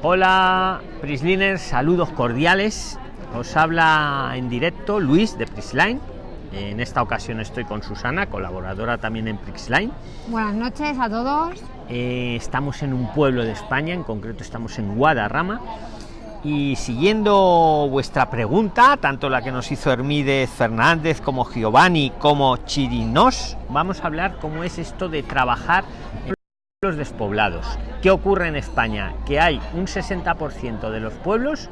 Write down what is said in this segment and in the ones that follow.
Hola, Prisliners, saludos cordiales. Os habla en directo Luis de Prisline. En esta ocasión estoy con Susana, colaboradora también en Prisline. Buenas noches a todos. Eh, estamos en un pueblo de España, en concreto estamos en Guadarrama. Y siguiendo vuestra pregunta, tanto la que nos hizo Hermídez Fernández como Giovanni como Chirinos, vamos a hablar cómo es esto de trabajar en los despoblados. ¿Qué ocurre en España? Que hay un 60% de los pueblos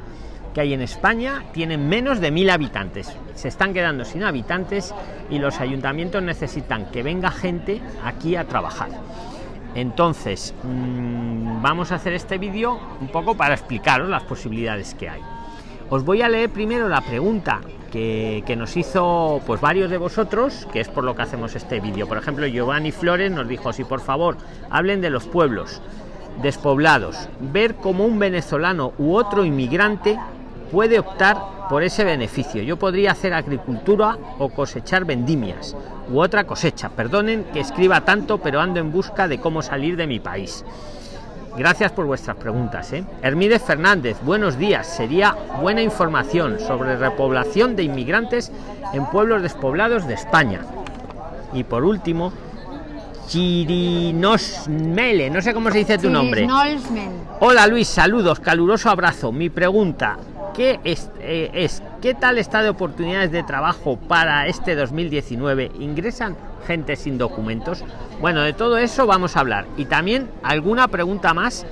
que hay en España tienen menos de mil habitantes. Se están quedando sin habitantes y los ayuntamientos necesitan que venga gente aquí a trabajar. Entonces, mmm, vamos a hacer este vídeo un poco para explicaros las posibilidades que hay. Os voy a leer primero la pregunta que, nos hizo pues varios de vosotros, que es por lo que hacemos este vídeo. Por ejemplo, Giovanni Flores nos dijo, si por favor hablen de los pueblos despoblados, ver cómo un venezolano u otro inmigrante puede optar por ese beneficio. Yo podría hacer agricultura o cosechar vendimias u otra cosecha. Perdonen que escriba tanto, pero ando en busca de cómo salir de mi país. Gracias por vuestras preguntas. ¿eh? Hermídez Fernández, buenos días. Sería buena información sobre repoblación de inmigrantes en pueblos despoblados de España. Y por último, Chirinosmele, no sé cómo se dice tu nombre. Hola Luis, saludos, caluroso abrazo. Mi pregunta, ¿qué es, eh, es qué tal está de oportunidades de trabajo para este 2019? ¿Ingresan gente sin documentos? Bueno, de todo eso vamos a hablar. Y también alguna pregunta más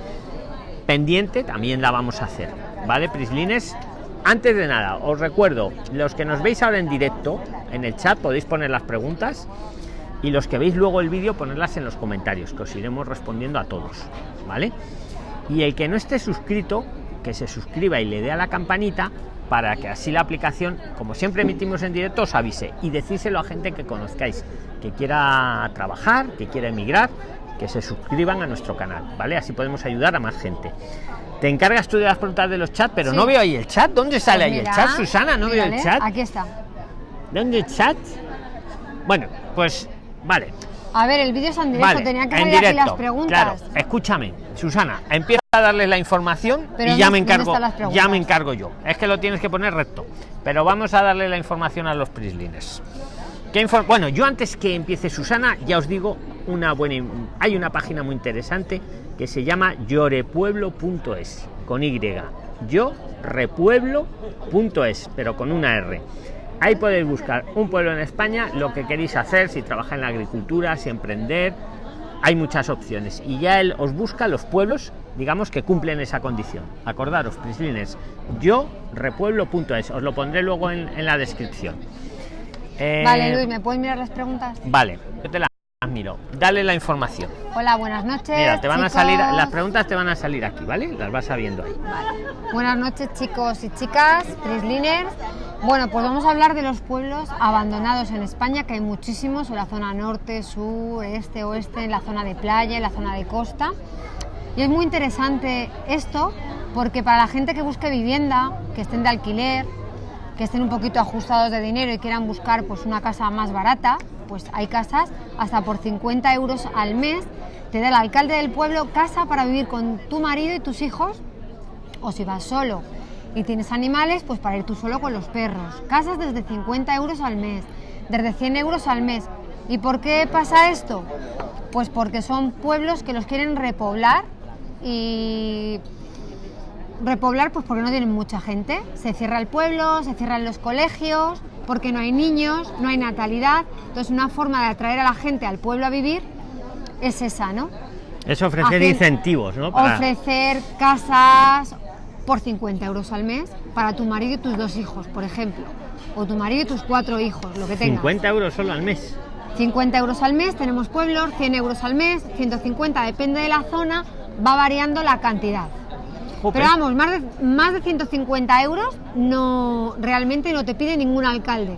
pendiente también la vamos a hacer. ¿Vale, Prislines? Antes de nada, os recuerdo, los que nos veis ahora en directo, en el chat podéis poner las preguntas y los que veis luego el vídeo ponerlas en los comentarios, que os iremos respondiendo a todos, ¿vale? Y el que no esté suscrito, que se suscriba y le dé a la campanita para que así la aplicación, como siempre emitimos en directo, os avise y decíselo a gente que conozcáis, que quiera trabajar, que quiera emigrar, que se suscriban a nuestro canal, ¿vale? Así podemos ayudar a más gente. Te encargas tú de las preguntas de los chats, pero sí. no veo ahí el chat. ¿Dónde sale pues ahí el chat, Susana? No mírale, veo el chat. Aquí está. ¿Dónde el chat? Bueno, pues vale. A ver, el vídeo es en directo, vale, tenía que salir aquí las preguntas. Claro, escúchame, Susana, empieza a darles la información pero y ya me encargo, ya me encargo yo. Es que lo tienes que poner recto. Pero vamos a darle la información a los prislines. Bueno, yo antes que empiece Susana, ya os digo una buena. Hay una página muy interesante que se llama llorepueblo.es con Y. Yo repueblo.es, pero con una R. Ahí podéis buscar un pueblo en España, lo que queréis hacer, si trabaja en la agricultura, si emprender, hay muchas opciones. Y ya él os busca los pueblos, digamos, que cumplen esa condición. Acordaros, prislines, yo repueblo.es, os lo pondré luego en, en la descripción. Eh, vale, Luis, ¿me puedes mirar las preguntas? Vale, yo te las miro. Dale la información. Hola, buenas noches. Mira, te van chicos. a salir, las preguntas te van a salir aquí, ¿vale? Las vas sabiendo ahí. Vale. Buenas noches, chicos y chicas, Prisliners. Bueno, pues vamos a hablar de los pueblos abandonados en España, que hay muchísimos, en la zona norte, sur, este, oeste, en la zona de playa, en la zona de costa. Y es muy interesante esto porque para la gente que busque vivienda, que estén de alquiler, que estén un poquito ajustados de dinero y quieran buscar pues una casa más barata, pues hay casas hasta por 50 euros al mes. Te da el alcalde del pueblo casa para vivir con tu marido y tus hijos, o si vas solo y tienes animales, pues para ir tú solo con los perros. Casas desde 50 euros al mes, desde 100 euros al mes. ¿Y por qué pasa esto? Pues porque son pueblos que los quieren repoblar y repoblar pues porque no tienen mucha gente. Se cierra el pueblo, se cierran los colegios, porque no hay niños, no hay natalidad. Entonces una forma de atraer a la gente al pueblo a vivir es esa, ¿no? Es ofrecer Hacer, incentivos, ¿no? Para... Ofrecer casas por 50 euros al mes para tu marido y tus dos hijos, por ejemplo. O tu marido y tus cuatro hijos, lo que tengas. 50 euros solo al mes. 50 euros al mes, tenemos pueblos, 100 euros al mes, 150, depende de la zona, va variando la cantidad. Jope. Pero vamos, más de, más de 150 euros no realmente no te pide ningún alcalde.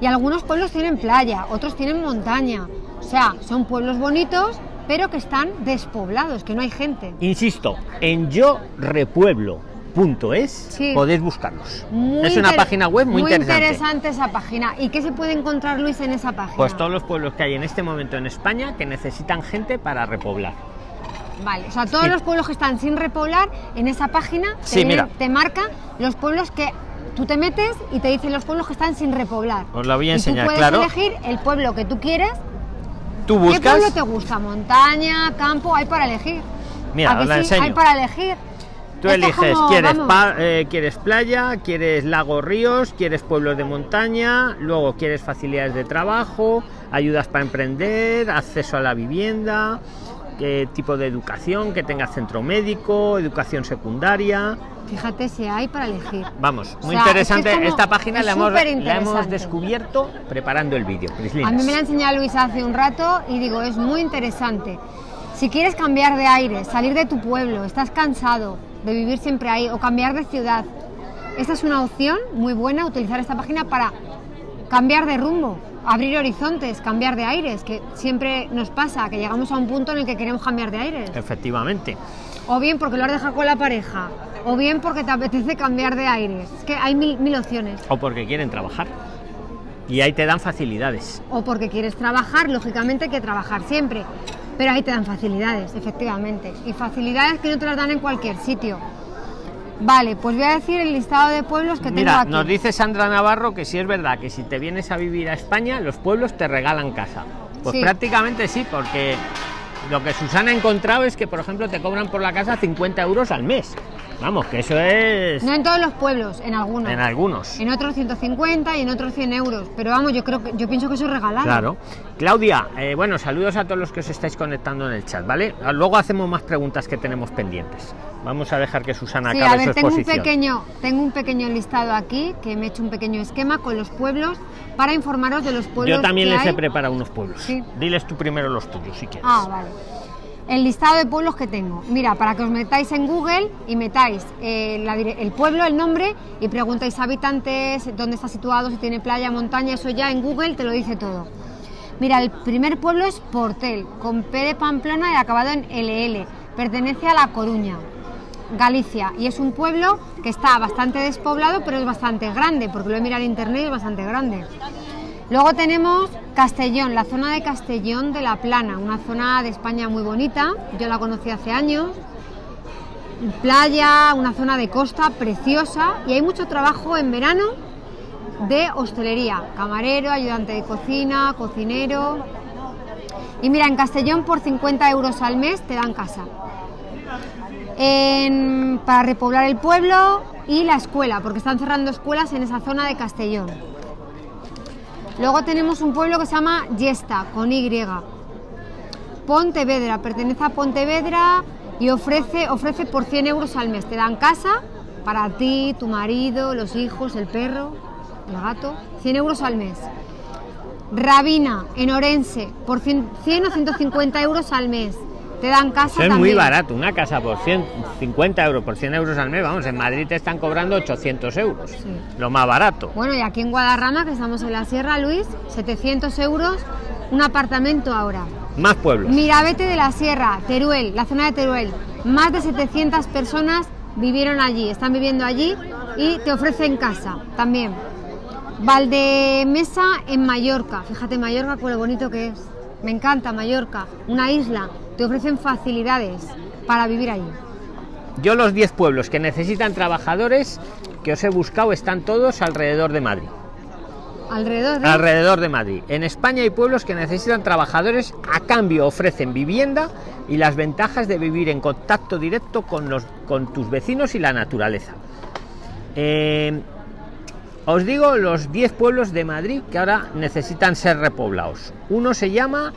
Y algunos pueblos tienen playa, otros tienen montaña. O sea, son pueblos bonitos, pero que están despoblados, que no hay gente. Insisto, en yo repueblo. Punto es, sí. podéis buscarlos. Muy es una página web muy, muy interesante. interesante esa página. ¿Y qué se puede encontrar, Luis, en esa página? Pues todos los pueblos que hay en este momento en España que necesitan gente para repoblar. Vale, o sea, todos Y- los pueblos que están sin repoblar, en esa página te, Sí, vienen- mira. te marca los pueblos que tú te metes y te dicen los pueblos que están sin repoblar. Os la voy a Y enseñar, tú puedes claro. elegir el pueblo que tú quieres. Tú ¿Qué buscas. pueblo te gusta? ¿Montaña, campo? Hay para elegir. Mira, ¿A que os la sí? enseño. Hay para elegir. Tú Esto eliges, como, quieres, pa- eh, quieres playa, quieres lagos, ríos, quieres pueblos de montaña, luego quieres facilidades de trabajo, ayudas para emprender, acceso a la vivienda, qué tipo de educación, que tenga centro médico, educación secundaria. Fíjate si hay para elegir. Vamos, O muy sea, es que interesante. es Esta página la hemos, la hemos descubierto preparando el vídeo. A mí me la ha enseñado Luis hace un rato y digo, es muy interesante. Si quieres cambiar de aire, salir de tu pueblo, estás cansado de vivir siempre ahí o cambiar de ciudad, esta es una opción muy buena, utilizar esta página para cambiar de rumbo, abrir horizontes, cambiar de aires, que siempre nos pasa, que llegamos a un punto en el que queremos cambiar de aires. Efectivamente. O bien porque lo has dejado con la pareja, o bien porque te apetece cambiar de aires. Es que hay mil, mil opciones. O porque quieren trabajar. Y ahí te dan facilidades. o porque quieres trabajar, lógicamente hay que trabajar siempre, pero ahí te dan facilidades, efectivamente, y facilidades que no te las dan en cualquier sitio. Vale, pues voy a decir el listado de pueblos que tengo Mira, aquí. nos dice Sandra Navarro que sí es verdad que si te vienes a vivir a España, los pueblos te regalan casa. Pues Sí. prácticamente sí, porque lo que Susana ha encontrado es que, por ejemplo, te cobran por la casa 50 euros al mes. Vamos, que eso es No en todos los pueblos, en algunos. en algunos. En otros 150 y en otros 100 euros, pero vamos, yo creo que yo pienso que eso es regalado. Claro. Claudia, eh, bueno, saludos a todos los que os estáis conectando en el chat, ¿vale? Luego hacemos más preguntas que tenemos pendientes. Vamos a dejar que Susana Sí, acabe a ver, su tengo un exposición. pequeño, tengo un pequeño listado aquí que me he hecho un pequeño esquema con los pueblos para informaros de los pueblos. Yo también que les he preparado unos pueblos. Sí. Diles tú primero los tuyos, si quieres. Ah, vale. El listado de pueblos que tengo. Mira, para que os metáis en Google y metáis eh, el pueblo, el nombre y preguntáis habitantes, dónde está situado, si tiene playa, montaña, eso ya en Google te lo dice todo. Mira, el primer pueblo es Portel, con P de Pamplona y acabado en LL. Pertenece a La Coruña, Galicia, y es un pueblo que está bastante despoblado, pero es bastante grande, porque lo he mirado en internet y es bastante grande. Luego tenemos Castellón, la zona de Castellón de la Plana, una zona de España muy bonita, yo la conocí hace años. Playa, una zona de costa preciosa y hay mucho trabajo en verano de hostelería, camarero, ayudante de cocina, cocinero. Y mira, en Castellón por 50 euros al mes te dan casa. Para repoblar el pueblo y la escuela, porque están cerrando escuelas en esa zona de Castellón. Luego tenemos un pueblo que se llama Yesta, con Y. Pontevedra, pertenece a Pontevedra y ofrece, ofrece por 100 euros al mes. Te dan casa para ti, tu marido, los hijos, el perro, el gato. 100 euros al mes. Rabina, en Orense, por 100, 100 o 150 euros al mes. Te dan casa Eso es también. muy barato, una casa por 150 euros, por 100 euros al mes, vamos, en Madrid te están cobrando 800 euros, Sí. lo más barato. Bueno, y aquí en Guadarrama, que estamos en la Sierra, Luis, 700 euros un apartamento ahora. Más pueblos. Mirabete de la Sierra, Teruel, la zona de Teruel. Más de 700 personas vivieron allí, están viviendo allí y te ofrecen casa también. Valdemesa en Mallorca, fíjate Mallorca con lo bonito que es. Me encanta Mallorca, una isla, te ofrecen facilidades para vivir allí. Yo los 10 pueblos que necesitan trabajadores que os he buscado están todos alrededor de Madrid. Alrededor de... Alrededor de Madrid. En España hay pueblos que necesitan trabajadores, a cambio ofrecen vivienda y las ventajas de vivir en contacto directo con, los, con tus vecinos y la naturaleza. Eh, os digo los 10 pueblos de Madrid que ahora necesitan ser repoblados. Uno se llama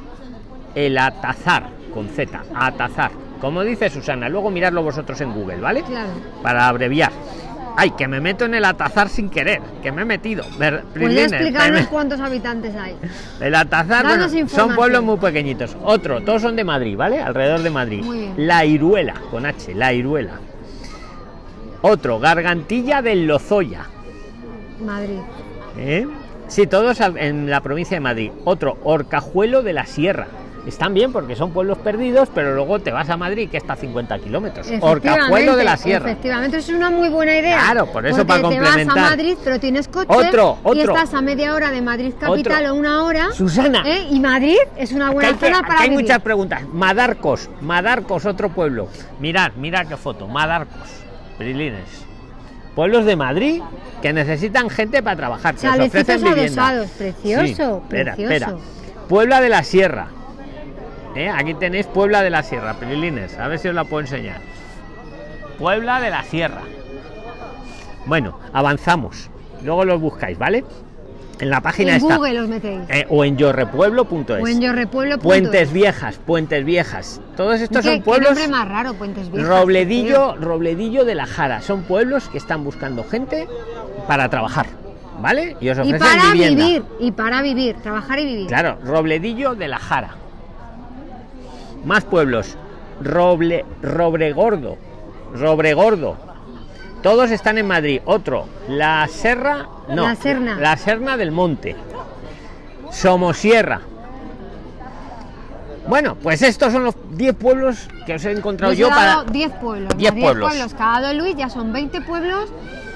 el Atazar, con Z, Atazar. Como dice Susana, luego miradlo vosotros en Google, ¿vale? Claro. Para abreviar. Ay, que me meto en el Atazar sin querer, que me he metido. ¿Puedes explicarnos me- cuántos habitantes hay? el Atazar, bueno, son pueblos muy pequeñitos. Otro, todos son de Madrid, ¿vale? Alrededor de Madrid. Muy bien. La Iruela, con H, La Iruela. Otro, Gargantilla del Lozoya. Madrid. ¿eh? Sí, todos en la provincia de Madrid. Otro, Orcajuelo de la Sierra. están bien porque son pueblos perdidos, pero luego te vas a Madrid, que está a 50 kilómetros. Efectivamente, Orcajuelo de la Sierra. Efectivamente, es una muy buena idea. Claro, por eso porque para te vas complementar. a Madrid, pero tienes coche Otro, y otro. estás a media hora de Madrid capital Otro. o una hora. Susana. ¿eh? Y Madrid es una buena hay, zona para hay vivir. muchas preguntas. Madarcos, Madarcos, otro pueblo. Mirad, mirad qué foto. Madarcos, Prilines. Pueblos de Madrid que necesitan gente para trabajar. que os Chalecitos ofrecen vivienda. precioso, Sí, espera, precioso. espera. Puebla de la Sierra. ¿Eh? Aquí tenéis Puebla de la Sierra, Prilines. A ver si os la puedo enseñar. Puebla de la Sierra. Bueno, avanzamos. Luego los buscáis, ¿vale? En la página En está. Google los metéis. Eh, o en yorrepueblo.es. o en yorrepueblo. Puentes Viejas, Puentes Viejas. Todos estos ¿Qué, son qué pueblos. nombre más raro, Puentes Viejas. Robledillo, Robledillo de la Jara. Son pueblos que están buscando gente para trabajar, ¿vale? Y os Y ofrecen para vivienda. vivir, y para vivir, trabajar y vivir. Claro, Robledillo de la Jara. Más pueblos. Roble, Robregordo. Robregordo. Todos están en Madrid. Otro, La Serra. No, La Serna. La Serna del Monte. Somosierra. Bueno, pues estos son los 10 pueblos que os he encontrado he yo para. 10 pueblos. 10 ¿no? pueblos. Cada dado Luis ya son 20 pueblos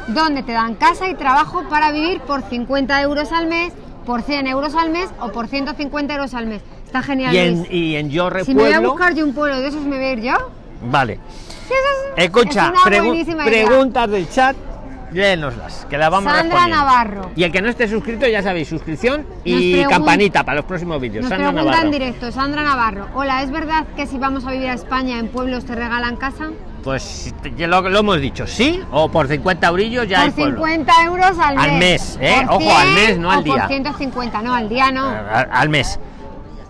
donde te dan casa y trabajo para vivir por 50 euros al mes, por 100 euros al mes o por 150 euros al mes. Está genial. Y en, Luis. y en Yorre si me voy a buscar yo un pueblo de esos, me voy a ir yo. Vale. Escucha, es pregu- preguntas del chat, léenoslas, que las vamos Sandra respondiendo. Navarro. Y el que no esté suscrito, ya sabéis, suscripción y campanita para los próximos vídeos. Nos Sandra Navarro. en directo, Sandra Navarro. Hola, ¿es verdad que si vamos a vivir a España en pueblos te regalan casa? Pues lo, lo hemos dicho, sí, o por 50 eurillos ya hay por pueblo. 50 euros al mes. Al mes, ¿eh? Ojo, al 100 mes, no al día. Por 150, no, al día no. Al, al mes.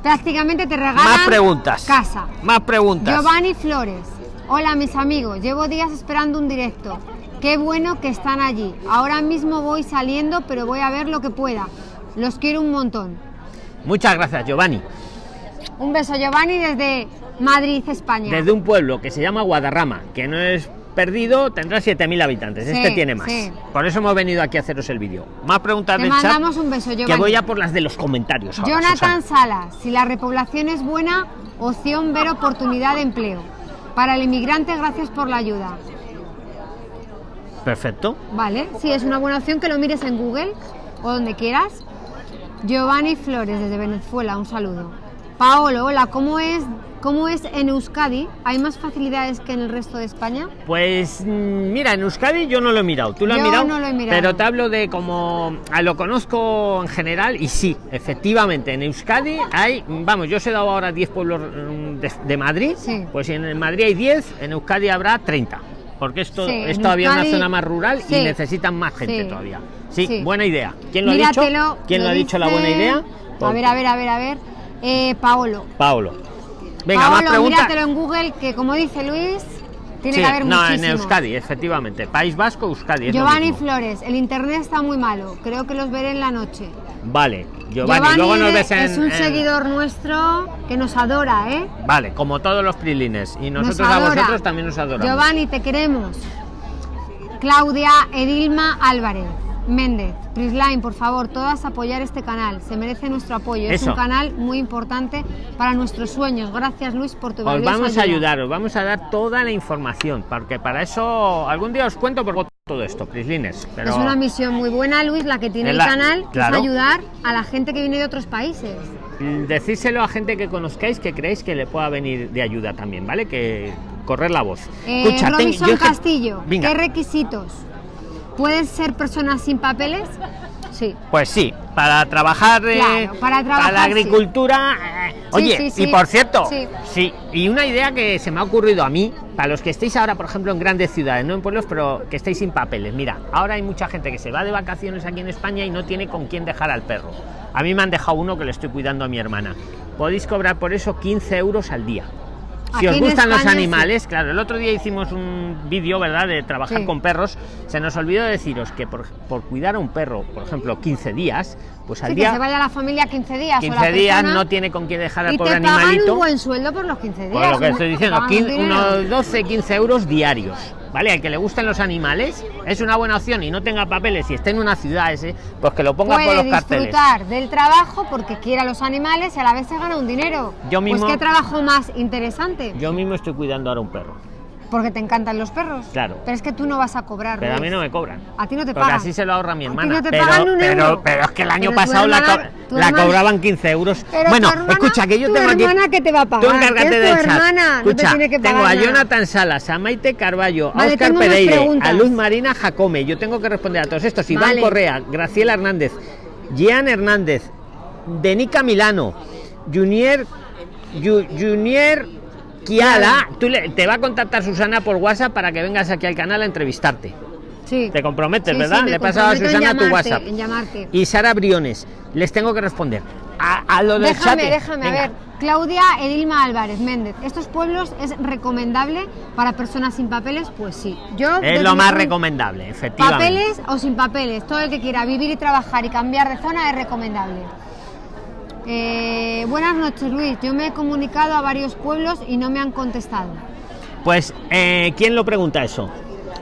Prácticamente te regalan Más preguntas. casa. Más preguntas. Giovanni Flores. Hola mis amigos, llevo días esperando un directo. Qué bueno que están allí. Ahora mismo voy saliendo, pero voy a ver lo que pueda. Los quiero un montón. Muchas gracias, Giovanni. Un beso Giovanni desde Madrid, España. Desde un pueblo que se llama Guadarrama, que no es perdido, tendrá 7.000 habitantes. Sí, este tiene más. sí. Por eso hemos venido aquí a haceros el vídeo. Más preguntas Te del mandamos chat. un beso, Que Giovanni. voy a por las de los comentarios. ahora, Jonathan Susana. Salas, si la repoblación es buena, opción ver oportunidad de empleo. Para el inmigrante, gracias por la ayuda. Perfecto. Vale, sí, es una buena opción que lo mires en Google o donde quieras. Giovanni Flores desde Venezuela, un saludo. Paolo, hola, ¿cómo es, ¿cómo es en Euskadi? ¿Hay más facilidades que en el resto de España? Pues mm, mira, en Euskadi yo no lo he mirado. ¿Tú lo has mirado? no lo he mirado. Pero te hablo de como ah, lo conozco en general y sí, efectivamente, en Euskadi hay, vamos, yo os he dado ahora 10 pueblos mm, de, de Madrid. Sí. Pues si en Madrid hay 10, en Euskadi habrá 30. Porque esto Sí, es todavía una zona más rural sí. y necesitan más gente todavía. Sí, buena idea. ¿Quién lo ha dicho? ¿Quién lo ha dicho la buena idea? A ver, a ver, a ver, a ver. Eh, Paolo. Paolo. Venga, más Paolo, preguntas. míratelo en Google, que como dice Luis, tiene Sí, que haber no, en. Euskadi, efectivamente. País Vasco, Euskadi. Giovanni. Flores, el internet está muy malo. Creo que los veré en la noche. Vale, Giovanni, luego nos ves en. es un en- seguidor nuestro que nos adora, ¿eh? Vale, como todos los prilines. Y Nos nosotros a vosotros también nos adoramos. Giovanni, te queremos. Claudia Edilma Álvarez. Méndez, Prisline, por favor, todas apoyar este canal. Se merece nuestro apoyo. Es Eso. un canal muy importante para nuestros sueños. Gracias, Luis, por tu Os vamos a ayuda. ayudar, os vamos a dar toda la información, porque para eso algún día os cuento por todo esto, Prislines. Pero Es una misión muy buena, Luis, la que tiene Es el la- canal, claro. es ayudar a la gente que viene de otros países. decírselo a gente que conozcáis que creéis que le pueda venir de ayuda también, ¿vale? Que correr la voz. Eh, Escucha, ten- Robinson yo es que- Castillo, Venga. ¿qué requisitos? ¿Puedes ser personas sin papeles? Sí. Pues sí, para trabajar, eh, Claro, para trabajar, la sí. agricultura. eh, oye, sí, sí. y por cierto, Sí. sí, y una idea que se me ha ocurrido a mí, para los que estéis ahora, por ejemplo, en grandes ciudades, no en pueblos, pero que estéis sin papeles. Mira, ahora hay mucha gente que se va de vacaciones aquí en España y no tiene con quién dejar al perro. A mí me han dejado uno que le estoy cuidando a mi hermana. Podéis cobrar por eso 15 euros al día. Si Aquí os gustan los sí. animales, claro, el otro día hicimos un vídeo, ¿verdad?, de trabajar Sí. con perros. Se nos olvidó deciros que por, por cuidar a un perro, por ejemplo, 15 días, pues al Sí, que día se vaya la familia 15 días. o 15 la días persona, no tiene con quién dejar al y pobre te pagan animalito. un buen sueldo por los 15 días. Por lo que estoy diciendo, pagan un 15 dinero. unos 12, 15 euros diarios. ¿vale? Al que le gusten los animales, es una buena opción y no tenga papeles y esté en una ciudad ese, pues que lo ponga por Puede los carteles. disfrutar del trabajo porque quiere a los animales y a la vez se gana un dinero. Yo mismo- Pues qué trabajo más interesante. Yo mismo estoy cuidando ahora un perro, Porque te encantan los perros. Claro. Pero es que tú no vas a cobrar. pero a mí no me cobran. A ti no te Porque pagan. así se lo ahorra mi A ti hermana. no te pero, pagan un pero, euro. pero es que el año Pero pasado la, hermana- co- la hermana- cobraban 15 euros. Pero bueno, hermana- escucha, que yo tengo aquí. hermana que te va a pagar, Tú encárgate chat. hermana, no te Escucha, tiene que tengo pagar a nada. Jonathan Salas, a Maite Carballo, Vale, a Oscar tengo Pereire, a Luz Marina Jacome. Yo tengo que responder a todos estos. Iván Vale. Correa, Graciela Hernández, Gian Hernández, Denica Milano, Junior, Ju- Junior Kiala. Tú le- te va a contactar Susana por WhatsApp para que vengas aquí al canal a entrevistarte. Sí. Te comprometes, Sí, ¿verdad? sí, Le he pasado a Susana tu WhatsApp. En llamarte. Y Sara Briones, les tengo que responder. A, a lo del Déjame, déjame, Venga. a ver. Claudia Edilma Álvarez Méndez. ¿Estos pueblos es recomendable para personas sin papeles? Pues sí. Yo Es lo más recomendable, efectivamente. Papeles o sin papeles, todo el que quiera vivir y trabajar y cambiar de zona es recomendable. Eh, buenas noches, Luis. Yo me he comunicado a varios pueblos y no me han contestado. Pues, eh, ¿quién lo pregunta eso?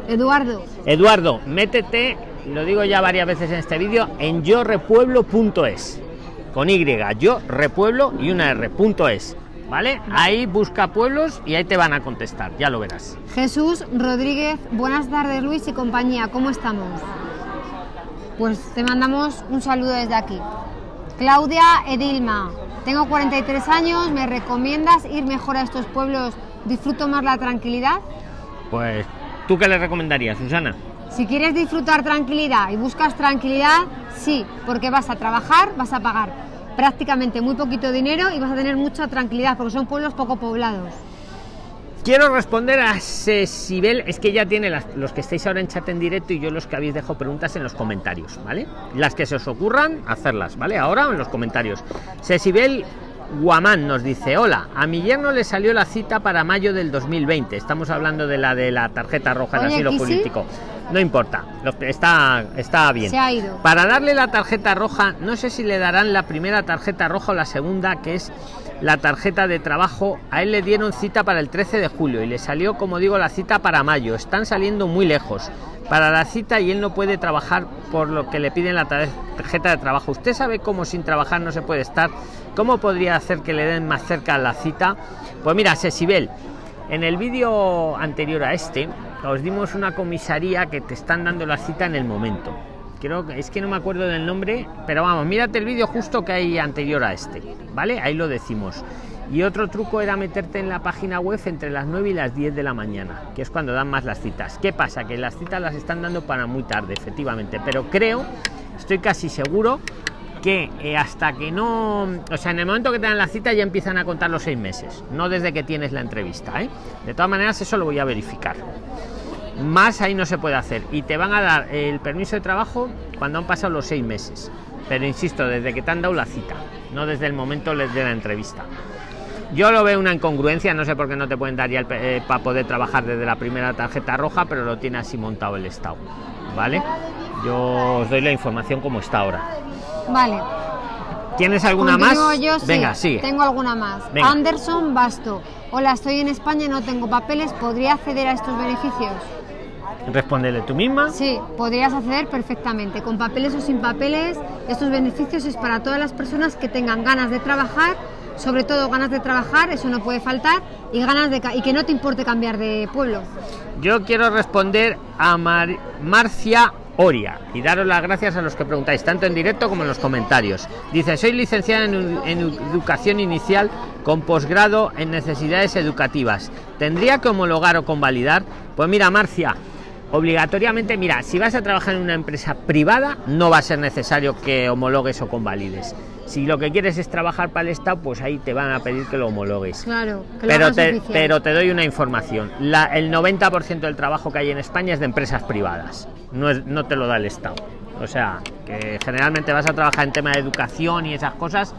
Eduardo, Eduardo, métete, lo digo ya varias veces en este vídeo, en yorepueblo.es. Con Y, yo repueblo y una R, punto es. ¿Vale? Ahí busca pueblos y ahí te van a contestar, ya lo verás. Jesús Rodríguez, buenas tardes Luis y compañía, ¿cómo estamos? Pues te mandamos un saludo desde aquí. Claudia Edilma, tengo 43 años, ¿me recomiendas ir mejor a estos pueblos? ¿Disfruto más la tranquilidad? Pues, ¿tú qué le recomendarías, Susana? Si quieres disfrutar tranquilidad y buscas tranquilidad, sí, porque vas a trabajar, vas a pagar prácticamente muy poquito dinero y vas a tener mucha tranquilidad, porque son pueblos poco poblados. Quiero responder a Cecibel, es que ya tiene las- los que estáis ahora en chat en directo y yo los que habéis dejado preguntas en los comentarios, ¿vale? Las que se os ocurran, hacerlas, ¿vale? Ahora en los comentarios. Cecibel Guamán nos dice, hola, a mi yerno le salió la cita para mayo del 2020. Estamos hablando de la de la tarjeta roja Oye, asilo ¿y sí? No importa, está, está bien. Se ha ido. Para darle la tarjeta roja, no sé si le darán la primera tarjeta roja o la segunda, que es la tarjeta de trabajo. A él le dieron cita para el 13 de julio y le salió, como digo, la cita para mayo. Están saliendo muy lejos para la cita y él no puede trabajar por lo que le piden la tarjeta de trabajo. ¿Usted sabe cómo sin trabajar no se puede estar? ¿Cómo podría hacer que le den más cerca la cita? Pues mira, Sesibel, en el vídeo anterior a este, os dimos una comisaría que te están dando la cita en el momento. Creo que es que no me acuerdo del nombre, pero vamos, mírate el vídeo justo que hay anterior a este, ¿vale? Ahí lo decimos. Y otro truco era meterte en la página web entre las 9 y las 10 de la mañana, que es cuando dan más las citas. ¿Qué pasa? Que las citas las están dando para muy tarde, efectivamente, pero creo, estoy casi seguro que eh, hasta que no, o sea, en el momento que te dan la cita ya empiezan a contar los seis meses, no desde que tienes la entrevista. ¿eh? De todas maneras, eso lo voy a verificar. Más ahí no se puede hacer y te van a dar el permiso de trabajo cuando han pasado los seis meses. Pero insisto, desde que te han dado la cita, no desde el momento de la entrevista. Yo lo veo una incongruencia, no sé por qué no te pueden dar ya el eh, para poder trabajar desde la primera tarjeta roja, pero lo tiene así montado el Estado. ¿Vale? Yo os doy la información como está ahora. Vale. ¿Tienes alguna más? Yo, sí. Venga, sigue. Tengo alguna más. Venga. Anderson Basto. Hola, estoy en España y no tengo papeles. ¿Podría acceder a estos beneficios? Respóndele tú misma. Sí, podrías acceder perfectamente. Con papeles o sin papeles, estos beneficios es para todas las personas que tengan ganas de trabajar, sobre todo ganas de trabajar, eso no puede faltar, y ganas de y que no te importe cambiar de pueblo. Yo quiero responder a Mar- Marcia Oria y daros las gracias a los que preguntáis, tanto en directo como en los comentarios. Dice, soy licenciada en educación inicial con posgrado en necesidades educativas. ¿Tendría que homologar o convalidar? Pues mira, Marcia, obligatoriamente, mira, si vas a trabajar en una empresa privada, no va a ser necesario que homologues o convalides. Si lo que quieres es trabajar para el Estado, pues ahí te van a pedir que lo homologues Claro, que lo pero te, oficial. pero te doy una información. La- el 90% del trabajo que hay en España es de empresas privadas. No, es, no te lo da el Estado. O sea, que generalmente vas a trabajar en tema de educación y esas cosas,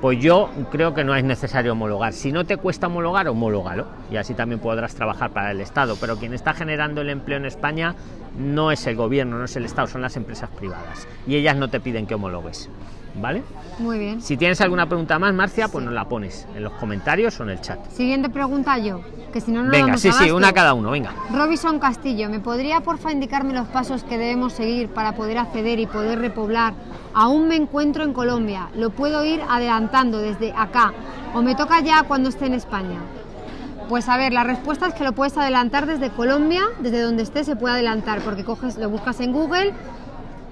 pues yo creo que no es necesario homologar. Si no te cuesta homologar, homológalo. Y así también podrás trabajar para el Estado. Pero quien está generando el empleo en España no es el gobierno, no es el Estado, son las empresas privadas. Y ellas no te piden que homologues. ¿Vale? Muy bien. Si tienes alguna pregunta más, Marcia, pues nos la pones en los comentarios o en el chat. Siguiente pregunta yo, que si no, no Venga, damos sí, sí, abasto. una cada uno, venga. Robinson Castillo, ¿me podría porfa indicarme los pasos que debemos seguir para poder acceder y poder repoblar? Aún me encuentro en Colombia, lo puedo ir adelantando desde acá o me toca ya cuando esté en España. Pues a ver, la respuesta es que lo puedes adelantar desde Colombia, desde donde estés se puede adelantar, porque coges, lo buscas en Google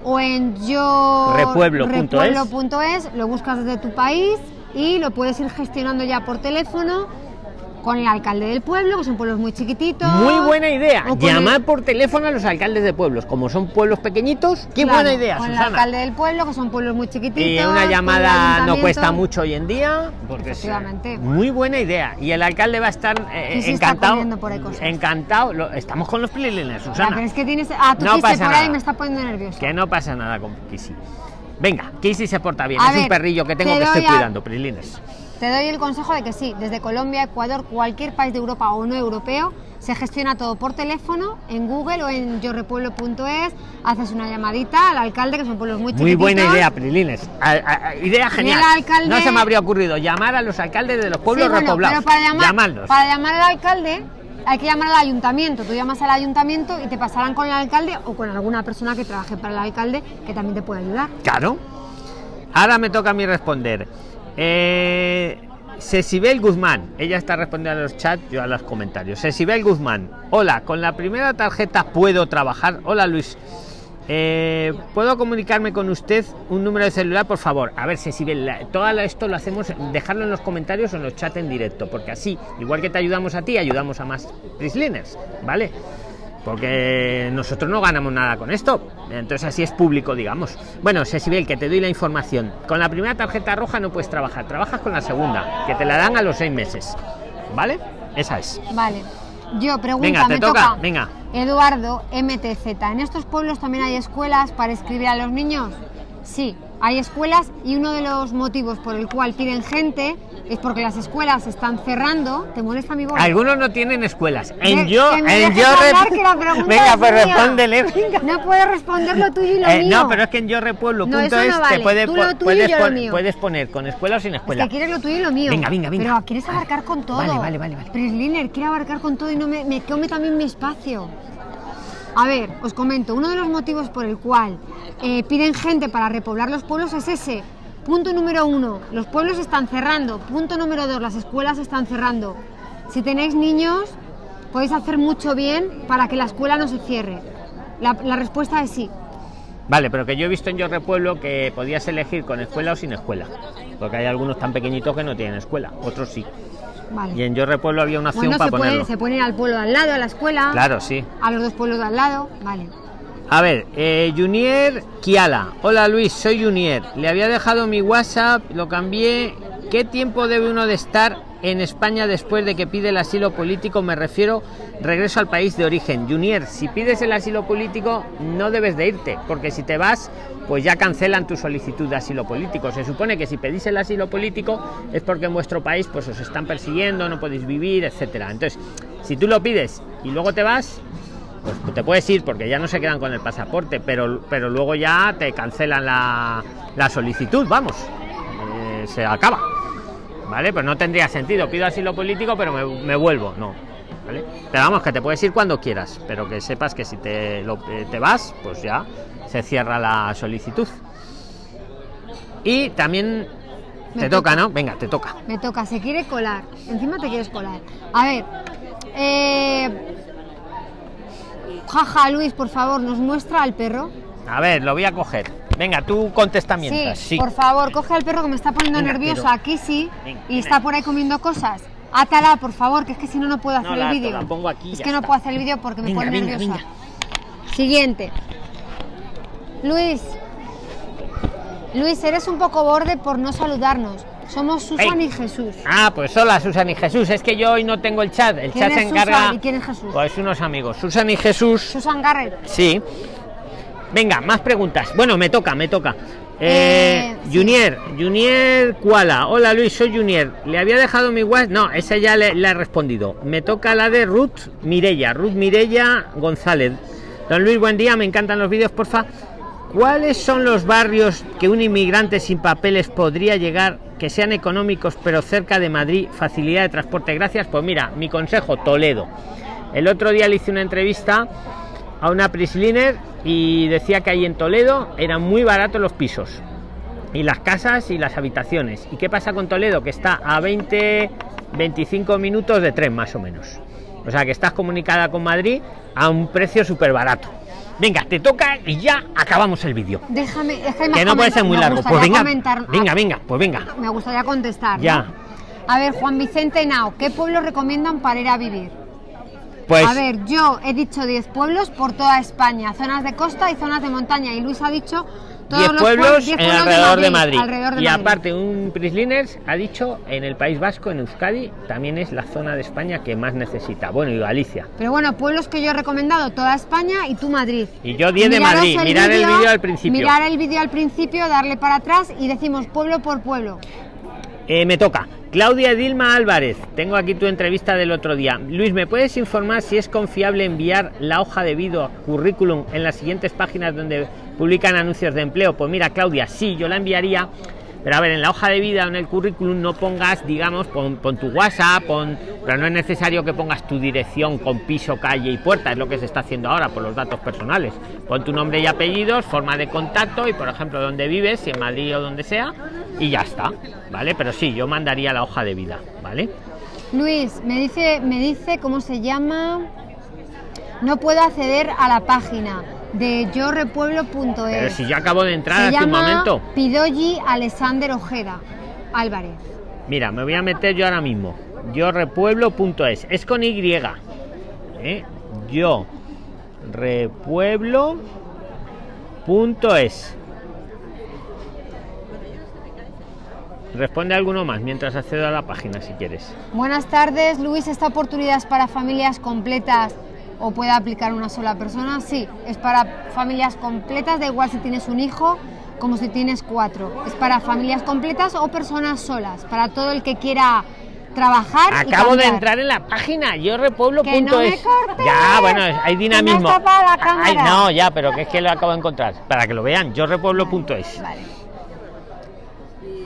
o en yo Repueblo.es. lo buscas desde tu país y lo puedes ir gestionando ya por teléfono con el alcalde del pueblo, que son pueblos muy chiquititos. Muy buena idea. Llamar el- por teléfono a los alcaldes de pueblos. Como son pueblos pequeñitos, qué Claro, buena idea, con el Susana. alcalde del pueblo, que son pueblos muy chiquititos. Y una el llamada no cuesta mucho hoy en día, porque es Efectivamente. muy buena idea. Y el alcalde va a estar eh, Sí, sí, está encantado. por ahí cosas. Encantado. Lo- estamos con los prilines, Susana. pero es que tienes a tu No pasa por ahí nada. me está poniendo nervioso. Que no pasa nada con Kissy. Venga, Kissy se porta bien. A es un perrillo que tengo te que estoy a- cuidando, prilines. Te doy el consejo de que sí, desde Colombia, Ecuador, cualquier país de Europa o no europeo, se gestiona todo por teléfono, en Google o en yorepueblo.es, haces una llamadita al alcalde, que son pueblos muy Muy chiquititos. buena idea, Prilines. A- a- a- idea genial. alcalde- No se me habría ocurrido llamar a los alcaldes de los pueblos Sí, bueno, repoblados. pero para llamar, Llamarlos. para llamar al alcalde hay que llamar al ayuntamiento. Tú llamas al ayuntamiento y te pasarán con el alcalde o con alguna persona que trabaje para el alcalde que también te puede ayudar. Claro. Ahora me toca a mí responder. Eh, Cecibel Guzmán, ella está respondiendo a los chats, yo a los comentarios. Cecibel Guzmán, hola, con la primera tarjeta puedo trabajar. Hola Luis, Eh, ¿puedo comunicarme con usted un número de celular, por favor? A ver, Cecibel, todo esto lo hacemos, dejarlo en los comentarios o en los chats en directo, porque así, igual que te ayudamos a ti, ayudamos a más Prisliners, ¿vale? Porque nosotros no ganamos nada con esto. Entonces así es público, digamos. Bueno, Cecibel, que te doy la información. Con la primera tarjeta roja no puedes trabajar, trabajas con la segunda, que te la dan a los seis meses. ¿Vale? Esa es. Vale. Yo pregunta, Venga, te me toca, venga. Eduardo MTZ. ¿En estos pueblos también hay escuelas para escribir a los niños? Sí, hay escuelas y uno de los motivos por el cual piden gente es porque las escuelas están cerrando. ¿Te molesta mi voz? Algunos no tienen escuelas. En De- yo, en yo Venga, es pues respóndele, venga. No puedes responder lo tuyo y lo Eh, mío. no, pero es que en yo repueblo No, punto eso no es, vale. te puede Tú po- lo tuyo y puedes, yo lo pon- mío. puedes poner con escuela o sin Es escuela. que quieres lo tuyo y lo mío. Venga, venga, venga. Pero quieres abarcar con todo. Vale, vale, vale, vale. Prisliner quiere abarcar con todo y no me, me come también mi espacio. A ver, os comento, uno de los motivos por el cual eh, piden gente para repoblar los pueblos es ese. Punto número uno, los pueblos están cerrando. Punto número dos, las escuelas están cerrando. Si tenéis niños, podéis hacer mucho bien para que la escuela no se cierre. La, la respuesta es sí. Vale, pero que yo he visto en Yo Repueblo que podías elegir con escuela o sin escuela. Porque hay algunos tan pequeñitos que no tienen escuela, otros sí. Vale. Y en Yo Repueblo había una opción bueno, para se puede, ponerlo. se puede ir al pueblo de al lado, a la escuela. Claro, sí. A los dos pueblos de al lado, vale. A ver, eh, Junier Kiala. Hola Luis, soy Junier. Le había dejado mi WhatsApp, lo cambié. ¿Qué tiempo debe uno de estar en España después de que pide el asilo político? Me refiero regreso al país de origen. Junier, si pides el asilo político no debes de irte, porque si te vas, pues ya cancelan tu solicitud de asilo político. Se supone que si pedís el asilo político es porque en vuestro país pues os están persiguiendo, no podéis vivir, etcétera. Entonces, si tú lo pides y luego te vas, pues te puedes ir porque ya no se quedan con el pasaporte, pero, pero luego ya te cancelan la, la solicitud, vamos, Eh, se acaba. ¿Vale? Pues no tendría sentido, pido asilo político, pero me, me vuelvo, no. ¿Vale? Pero vamos, que te puedes ir cuando quieras, pero que sepas que si te, lo- eh, te vas, pues ya se cierra la solicitud. Y también Me te toca, ¿no? Venga, te toca. Me toca, se quiere colar. Encima te quieres colar. A ver. Eh... Jaja, Luis, por favor, ¿nos muestra al perro? A ver, lo voy a coger. Venga, tú contesta mientras. sí, por favor, coge al perro que me está poniendo Venga, nerviosa. pero- Aquí sí. Venga, y venga. está por ahí comiendo cosas. Átala, por favor, que es que si no, no puedo hacer No, el la ato, vídeo. es que no puedo hacer el vídeo porque me pone nerviosa. Siguiente. Luis. Luis, eres un poco borde por no saludarnos. Somos Susan y Jesús. Ah, pues hola Susan y Jesús. Es que yo hoy no tengo el chat. El ¿Quién chat se encarga. Susan y quién es Jesús? Pues unos amigos. Susan y Jesús. Susan Garrett. Sí. Venga, más preguntas. Bueno, me toca, me toca. Eh, Eh, sí. Junior, Junior Kuala. Hola Luis, soy Junior. Le había dejado mi WhatsApp. No, esa ya le, le he respondido. Me toca la de Ruth Mirella. Ruth Mirella González. Don Luis, buen día. Me encantan los vídeos, porfa. ¿Cuáles son los barrios que un inmigrante sin papeles podría llegar, que sean económicos, pero cerca de Madrid, facilidad de transporte? Gracias. Pues mira, mi consejo, Toledo. El otro día le hice una entrevista a una Prisliner y decía que ahí en Toledo eran muy baratos los pisos y las casas y las habitaciones. ¿Y qué pasa con Toledo? Que está a 20, 25 minutos de tren más o menos. O sea que estás comunicada con Madrid a un precio súper barato. Venga, te toca y ya acabamos el vídeo. Déjame, que no puede ser muy largo. Pues venga, venga, venga, pues venga. Me gustaría contestar. Ya. A ver, Juan Vicente Nao, ¿qué pueblo recomiendan para ir a vivir? Pues, a ver, yo he dicho 10 pueblos por toda España, zonas de costa y zonas de montaña. Y Luis ha dicho 10 pueblos, en alrededor, de Madrid, y aparte, un Prisliners ha dicho en el País Vasco, en Euskadi, también es la zona de España que más necesita. Bueno, y Galicia. Pero bueno, pueblos que yo he recomendado, toda España y tú Madrid. Y yo 10 de Madrid, mirar el vídeo al principio. Mirar el vídeo al principio, darle para atrás y decimos pueblo por pueblo. Eh, me toca. Claudia Dilma Álvarez, tengo aquí tu entrevista del otro día. Luis, ¿me puedes informar si es confiable enviar la hoja de vida currículum en las siguientes páginas donde publican anuncios de empleo. Pues mira, Claudia, sí, yo la enviaría. Pero a ver, en la hoja de vida o en el currículum no pongas, digamos, pon, tu WhatsApp, pon, pero no es necesario que pongas tu dirección con piso, calle y puerta, es lo que se está haciendo ahora por los datos personales. Pon tu nombre y apellidos, forma de contacto y, por ejemplo, dónde vives, si en Madrid o donde sea, y ya está, ¿vale? Pero sí, yo mandaría la hoja de vida, ¿vale? Luis, me dice, me dice cómo se llama. No puedo acceder a la página de yorepueblo.es. Pero si yo acabo de entrar hace un momento. Pidoyi Alexander Ojeda Álvarez. Mira, me voy a meter yo ahora mismo. Yorepueblo.es. Es con Y. ¿eh? Yo repueblo.es. Responde alguno más mientras accedo a la página si quieres. Buenas tardes, Luis. Esta oportunidad es para familias completas o puede aplicar una sola persona? Sí, es para familias completas, da igual si tienes un hijo como si tienes cuatro. Es para familias completas o personas solas, para todo el que quiera trabajar. Acabo de entrar en la página yorrepueblo.es. No ya, bueno, hay dinamismo. Ay, no, ya, pero que es que lo acabo de encontrar. Para que lo vean, yorrepueblo.es. vale.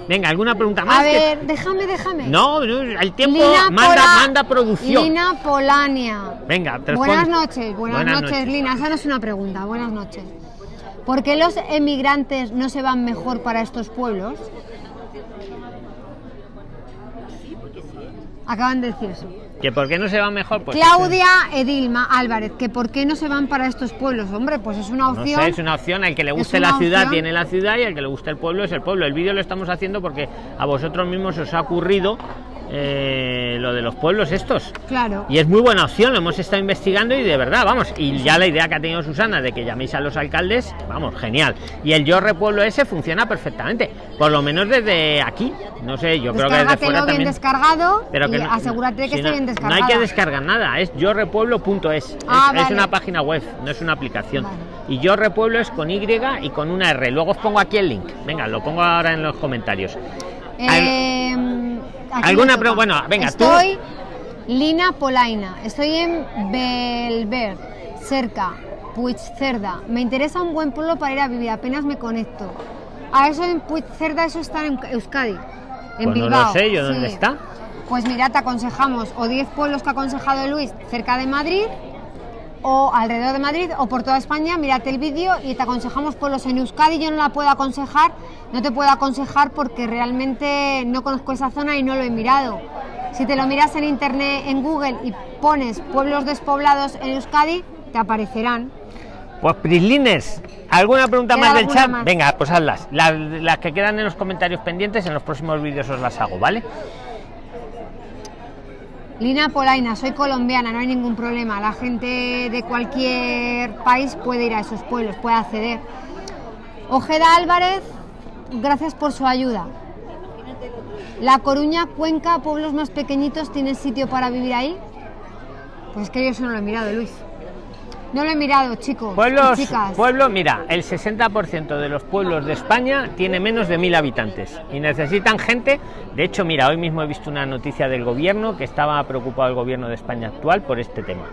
Venga, ¿alguna pregunta más? A ver, déjame, déjame. No, el tiempo manda, manda producción. Lina Polania. Venga, Buenas noches, buenas, noches, Lina. Esa no es una pregunta, buenas noches. ¿Por qué los emigrantes no se van mejor para estos pueblos? Acaban de decir eso. ¿Que por qué no se van mejor? Pues Claudia Edilma Álvarez, que por qué no se van para estos pueblos, hombre, pues es una opción. No sé, es una opción, al que le guste la ciudad tiene la ciudad y al que le guste el pueblo es el pueblo. El vídeo lo estamos haciendo porque a vosotros mismos os ha ocurrido eh, lo de los pueblos estos. Claro. Y es muy buena opción, lo hemos estado investigando y de verdad, vamos, y ya la idea que ha tenido Susana de que llaméis a los alcaldes, vamos, genial. Y el Yo Repueblo ese funciona perfectamente, por lo menos desde aquí. No sé, yo creo que desde fuera bien descargado pero que asegúrate que esté bien descargado. No hay que descargar nada, es yorepueblo.es. Ah, es, es, una página web, no es una aplicación. Y Yo Repueblo es con Y y con una R. Luego os pongo aquí el link. Venga, lo pongo ahora en los comentarios. Eh, ¿Alguna pregunta? Bueno, venga, Estoy Lina Polaina. Estoy en Belver, cerca, Puigcerda. Me interesa un buen pueblo para ir a vivir. Apenas me conecto. A eso en Puigcerda, eso está en Euskadi. En pues Bilbao. No sé yo dónde está. Pues mira, te aconsejamos o 10 pueblos que ha aconsejado Luis cerca de Madrid o alrededor de Madrid o por toda España, mírate el vídeo y te aconsejamos pueblos en Euskadi. Yo no la puedo aconsejar, no te puedo aconsejar porque realmente no conozco esa zona y no lo he mirado. Si te lo miras en internet, en Google y pones pueblos despoblados en Euskadi, te aparecerán. Pues Prislines, ¿alguna pregunta más del chat? Venga, pues hazlas. Las, las que quedan en los comentarios pendientes, en los próximos vídeos os las hago, ¿vale? Lina Polaina, soy colombiana, no hay ningún problema. La gente de cualquier país puede ir a esos pueblos, puede acceder. Ojeda Álvarez, gracias por su ayuda. La Coruña, Cuenca, pueblos más pequeñitos, ¿tienes sitio para vivir ahí? Pues es que yo eso no lo he mirado, Luis. No lo he mirado, chicos. Pueblos, pueblos, mira, el 60% de los pueblos de España tiene menos de mil habitantes y necesitan gente. De hecho, mira, hoy mismo he visto una noticia del gobierno que estaba preocupado el gobierno de España actual por este tema.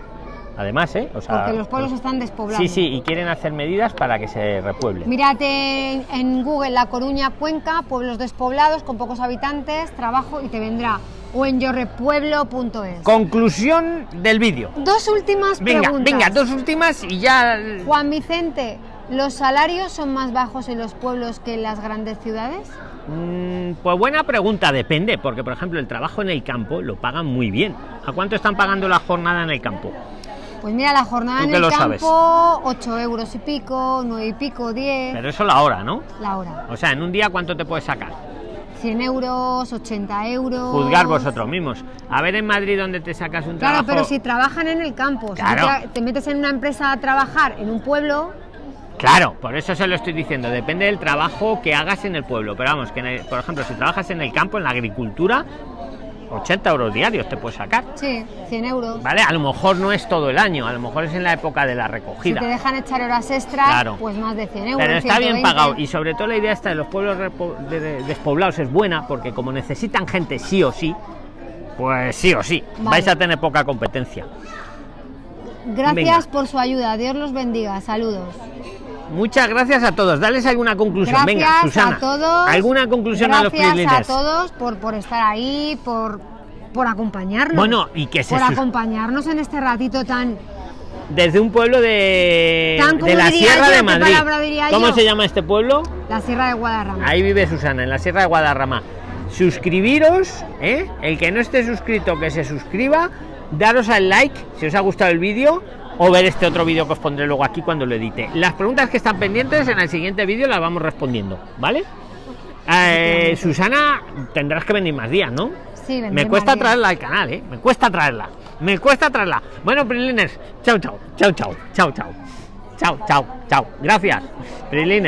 además, ¿eh? O sea, porque los pueblos pues- están despoblados. Sí, sí, y quieren hacer medidas para que se repueble. Mírate en Google La Coruña, Cuenca, pueblos despoblados con pocos habitantes, trabajo y te vendrá. O en yorrepueblo.es. Conclusión del vídeo. Dos últimas Venga, preguntas. venga, dos últimas y ya. Juan Vicente, ¿los salarios son más bajos en los pueblos que en las grandes ciudades? Mm, Pues buena pregunta, depende, porque por ejemplo el trabajo en el campo lo pagan muy bien. ¿A cuánto están pagando la jornada en el campo? Pues mira, la jornada ¿Tú en el lo sabes? campo, 8 euros y pico, 9 y pico, 10 Pero eso la hora, ¿no? la hora. O sea, en un día cuánto te puedes sacar. 100 euros, 80 euros. Juzgar vosotros mismos. A ver en Madrid donde te sacas un Claro, trabajo. pero si trabajan en el campo, si Claro. te, te metes en una empresa a trabajar en un pueblo, Claro, por eso se lo estoy diciendo. Depende del trabajo que hagas en el pueblo. Pero vamos, que el- por ejemplo, si trabajas en el campo, en la agricultura, 80 euros diarios te puedes sacar. sí, 100 euros. ¿Vale? A lo mejor no es todo el año, a lo mejor es en la época de la Si recogida. te dejan echar horas extras, Claro. pues más de 100 euros. Pero está bien 120. pagado y sobre todo la idea esta de los pueblos despoblados es buena porque como necesitan gente sí o sí, pues sí o sí, Vale. vais a tener poca competencia. Gracias Venga. por su ayuda. Dios los bendiga. Saludos. Muchas gracias a todos. Dales alguna conclusión. Gracias Venga, Susana. a todos. ¿Alguna conclusión a los Gracias a todos por, por estar ahí, por, por acompañarnos. Bueno, y que se por acompañarnos en este ratito tan. Desde un pueblo de, Tan, de ¿cómo la Sierra yo? de ¿Qué Madrid. ¿Cómo yo? se llama este pueblo? La Sierra de Guadarrama. Ahí vive Susana, en la Sierra de Guadarrama. Suscribiros, ¿eh? el que no esté suscrito, que se suscriba, daros al like si os ha gustado el vídeo o ver este otro vídeo que os pondré luego aquí cuando lo edite. Las preguntas que están pendientes en el siguiente vídeo las vamos respondiendo, ¿vale? Eh, Susana, tendrás que venir más días, ¿no? Sí, Me cuesta traerla al canal, ¿eh? Me cuesta traerla. Me cuesta traerla. Bueno, Prilines, chao, chao, chao, chao, chao, chao. Chao, chao, chao. Gracias. Prilines.